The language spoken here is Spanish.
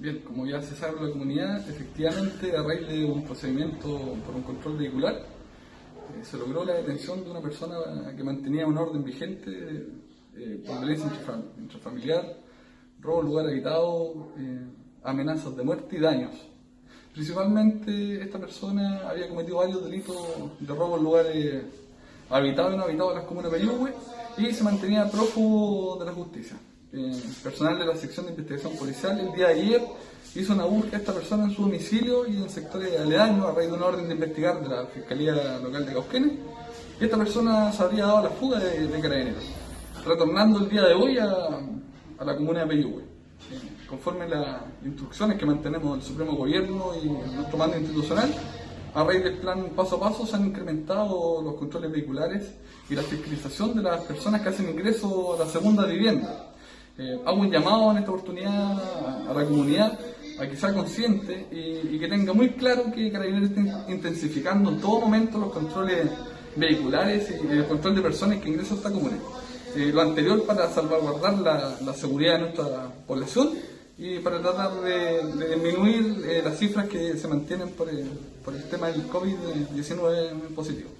bien, como ya se sabe la comunidad, efectivamente a raíz de un procedimiento por un control vehicular, eh, se logró la detención de una persona que mantenía un orden vigente eh, por violencia intrafam- intrafamiliar, robo en lugar habitado, eh, amenazas de muerte y daños. Principalmente esta persona había cometido varios delitos de robo en lugares habitados y no habitados de las comunas de y se mantenía prófugo de la justicia. Eh, personal de la sección de investigación policial el día de ayer hizo una búsqueda a esta persona en su domicilio y en sectores aledaños a raíz de una orden de investigar de la Fiscalía Local de Cauquenes y esta persona se habría dado la fuga de, de carabineros, retornando el día de hoy a, la comuna de Peyúgue. Conforme las instrucciones que mantenemos del Supremo Gobierno y nuestro mando institucional, a raíz del plan paso a paso se han incrementado los controles vehiculares y la fiscalización de las personas que hacen ingreso a la segunda vivienda. Eh, hago un llamado en esta oportunidad a, la comunidad a que sea consciente y, que tenga muy claro que Carabineros está intensificando en todo momento los controles vehiculares y el control de personas que ingresan a esta comuna. Eh, lo anterior para salvaguardar la, la seguridad de nuestra población y para tratar de, de disminuir eh, las cifras que se mantienen por el, por el tema del COVID-19 positivo.